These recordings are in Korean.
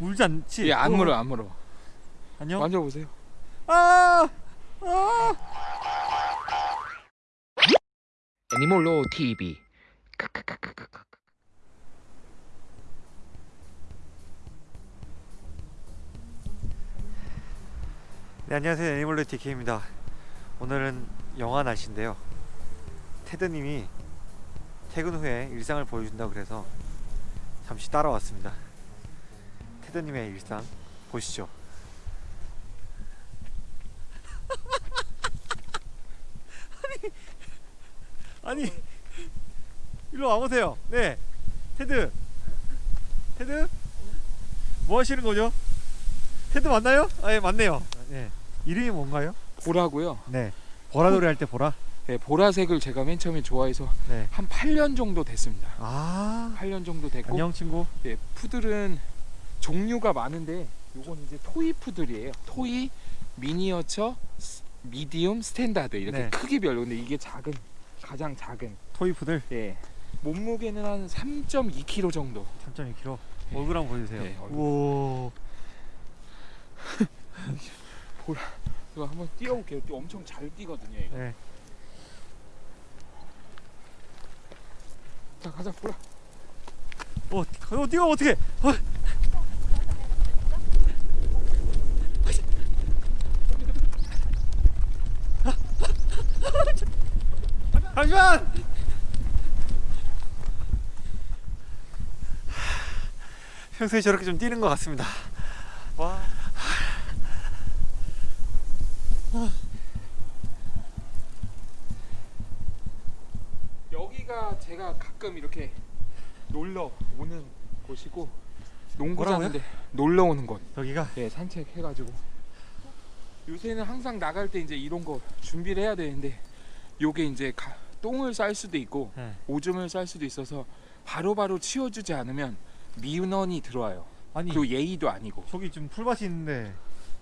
울지 않지? 예, 안 어, 물어, 안 물어. 안녕? 만져보세요. 아! 아! 애니몰로 TV 네, 안녕하세요. 애니멀로 TK입니다. 오늘은 영하 날씨인데요. 테드님이 퇴근 후에 일상을 보여준다고 그래서 잠시 따라왔습니다. 테드님의 일상 보시죠. 아니, 아니, 일로 와보세요. 네, 테드, 테드, 뭐 하시는 거죠? 테드 맞나요? 아, 예, 맞네요. 네, 이름이 뭔가요? 보라고요. 네, 보라돌이 할 때 보라. 예, 보라색을 제가 맨 처음에 좋아해서 네. 한 8년 정도 됐습니다. 아, 8년 정도 됐고 안녕 친구. 예, 푸들은 종류가 많은데 요건 이제 토이 푸들이에요. 토이, 미니어처, 스- medium, 스탠다드 이렇게 네. 크기별로 근데 이게 작은 가장 작은 토이푸들 예. 몸무게는 한 3.2kg 정도. 3.2kg. 예. 얼굴 한번 보여주세요. 네, 얼굴. 우와. 이거 한번 뛰어볼게요. 뛰- 엄청 잘 뛰거든요. 이거. 네. 자 가자 보라. 어, 어 뛰어 어떻게? 어. 잠시만. 평소에 저렇게 좀 뛰는 것 같습니다. 와. 여기가 제가 가끔 이렇게 놀러 오는 곳이고? 농구장인데 놀러 오는 곳. 여기가 예, 산책해가지고 요새는 항상 나갈 때 이제 이런 거 준비를 해야 되는데 요게 이제 가- 똥을 쌀 수도 있고 네. 오줌을 쌀 수도 있어서 바로바로 치워주지 않으면 민원이 들어와요. 아니 그리고 예의도 아니고 저기 지금 풀밭이 있는데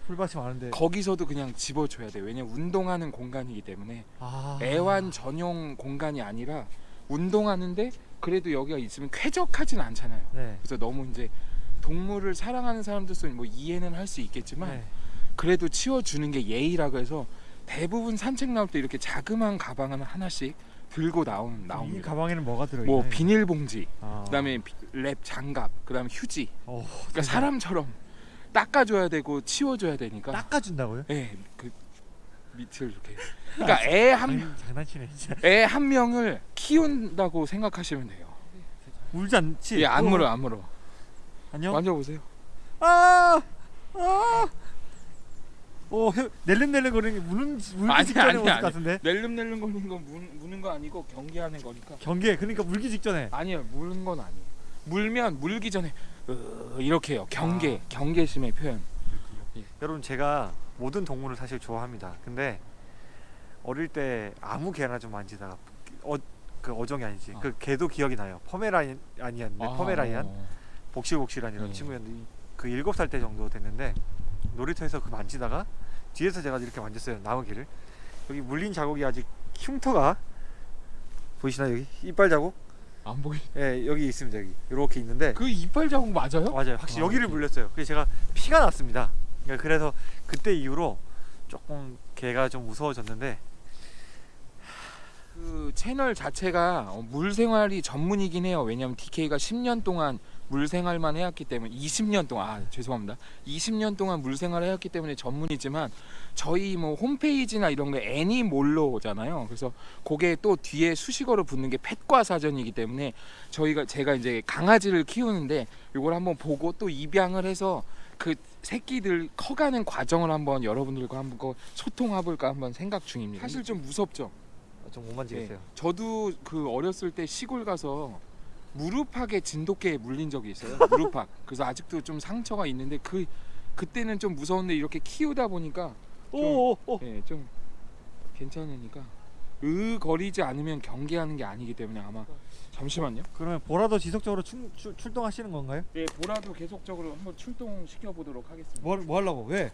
풀밭이 많은데 거기서도 그냥 집어줘야 돼. 왜냐면 운동하는 공간이기 때문에 아. 애완 전용 공간이 아니라 운동하는데 그래도 여기가 있으면 쾌적하진 않잖아요. 네. 그래서 너무 이제 동물을 사랑하는 사람들은 뭐 이해는 할 수 있겠지만 네. 그래도 치워주는 게 예의라고 해서 대부분 산책 나올 때 이렇게 자그마한 가방을 하나씩 들고 나오는 이 나옵니다. 가방에는 뭐가 들어 있나요? 뭐 비닐봉지, 아. 그다음에 비- 랩 장갑, 그다음에 휴지. 어, 그러니까 사람처럼 닦아줘야 되고 치워줘야 되니까. 닦아준다고요? 예, 그 밑을 이렇게. 그러니까 애한 아니, 장난치네 진짜. 애 한 명을 키운다고 생각하시면 돼요. 울지 않지? 예, 안 어. 물어, 안 물어. 안녕. 만져보세요. 아, 아. 오, 혀- 낼름낼름 거리는 게 무는 아니, 직전에 모습. 같은데. 낼름낼름 거리는 건 무, 무는 거 아니고 경계하는 거니까. 경계, 그러니까 물기 직전에. 아니요, 무는 건 아니에요. 물면 물기 전에 으, 이렇게 해요. 경계, 아. 경계심의 표현. 여러분 제가 모든 동물을 사실 좋아합니다. 근데 어릴 때 아무 개나 좀 만지다가 어, 그 어종이 아니지. 아. 그 개도 기억이 나요. 아니었는데 포메라이안 어. 복실복실한 네. 친구였는데 그 일곱 살 때 정도 됐는데 놀이터에서 그 만지다가 뒤에서 제가 이렇게 만졌어요 나무기를. 여기 물린 자국이 아직 흉터가 보이시나요? 여기 이빨 자국? 안 보이. 예 여기 있습니다 여기. 이렇게 있는데. 그 이빨 자국 맞아요? 맞아요. 확실히 아, 여기를 물렸어요. 그래서 제가 피가 났습니다. 그러니까 그래서 그때 이후로 조금 개가 좀 무서워졌는데 그 채널 자체가 어, 물 생활이 전문이긴 해요. 왜냐하면 DK가 10년 동안 물 생활만 해왔기 때문에 20년 동안 아, 죄송합니다. 20년 동안 물 생활을 해왔기 때문에 전문이지만 저희 뭐 홈페이지나 이런 게 애니몰로잖아요. 그래서 그게 또 뒤에 수식어로 붙는 게 펫과 사전이기 때문에 저희가 제가 이제 강아지를 키우는데 이걸 한번 보고 또 입양을 해서 그 새끼들 커가는 과정을 한번 여러분들과 한번 거 소통해 볼까 한번 생각 중입니다. 사실 좀 무섭죠. 좀 못 만지겠어요 네. 저도 그 어렸을 때 시골 가서 무릎팍에 진돗개에 물린 적이 있어요. 무릎팍. 그래서 아직도 좀 상처가 있는데 그 그때는 좀 무서운데 이렇게 키우다 보니까 오오오 예, 좀 괜찮으니까 으 거리지 않으면 경계하는 게 아니기 때문에 아마 잠시만요. 그러면 보라도 지속적으로 출, 출, 출동하시는 건가요? 네, 보라도 계속적으로 한번 출동시켜 보도록 하겠습니다. 뭐, 뭐 하려고 왜?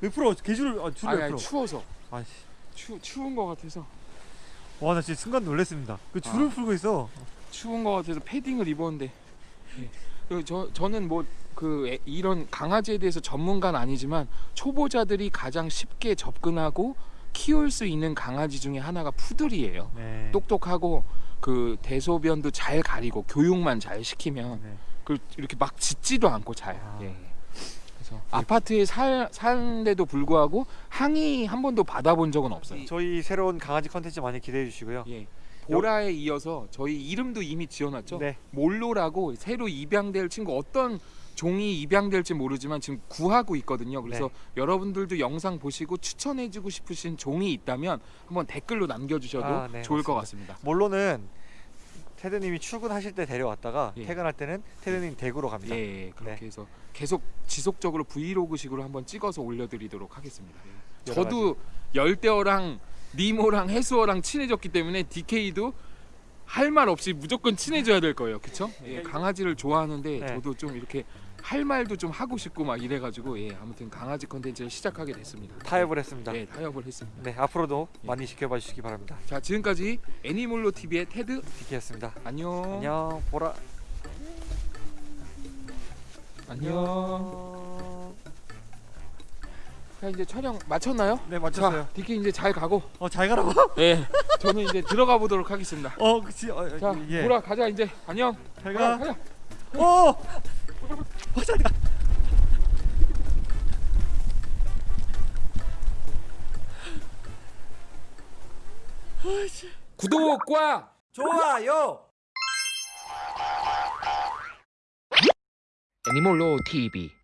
왜 풀어 개줄을 아, 줄을 아니, 왜 아니 풀어 추워서 아씨 추 추운 것 같아서 와 나 진짜 순간 놀랐습니다 그 줄을 아. 풀고 있어 추운 것 같아서 패딩을 입었는데 예. 그리고 저 저는 뭐그 애- 이런 강아지에 대해서 전문가는 아니지만 초보자들이 가장 쉽게 접근하고 키울 수 있는 강아지 중에 하나가 푸들이에요. 네. 똑똑하고 그 대소변도 잘 가리고 교육만 잘 시키면 네. 그 이렇게 막 짖지도 않고 잘. 아. 예. 그래서 아파트에 살 사는데도 불구하고 항의 한 번도 받아본 적은 없어요. 저희 새로운 강아지 컨텐츠 많이 기대해 주시고요. 예. 보라에 이어서 저희 이름도 이미 지어놨죠. 네. 몰로라고 새로 입양될 친구 어떤 종이 입양될지 모르지만 지금 구하고 있거든요. 그래서 네. 여러분들도 영상 보시고 추천해주고 싶으신 종이 있다면 한번 댓글로 남겨주셔도 아, 네, 좋을 것 같습니다. 몰로는 테드님이 출근하실 때 데려왔다가 예. 퇴근할 때는 테드님 댁으로 갑니다. 예, 그렇게 네. 해서 계속 지속적으로 브이로그식으로 한번 찍어서 올려드리도록 하겠습니다. 저도 열대어랑 니모랑 해수어랑 친해졌기 때문에 DK도 할 말 없이 무조건 친해져야 될 거예요, 그렇죠? 예, 강아지를 좋아하는데 네. 저도 좀 이렇게 할 말도 좀 하고 싶고 막 이래가지고 예, 아무튼 강아지 컨텐츠를 시작하게 됐습니다. 타협을 했습니다. 예, 타협을 했습니다. 네, 앞으로도 예. 많이 지켜봐 주시기 바랍니다. 자, 지금까지 애니몰로 TV의 테드 디키였습니다. 안녕. 안녕, 보라. 안녕. 자, 이제 촬영 마쳤나요? 네, 자, DK 이제 잘 가고 어, 잘 가라고? 예, 저는 이제 들어가 보도록 하겠습니다. 어, 그치. 어, 자, 예. 보라 가자 이제. 안녕. 잘 가자, 가. 가자. 오! 어, 잘 가. 구독과 좋아요. 애니몰로 TV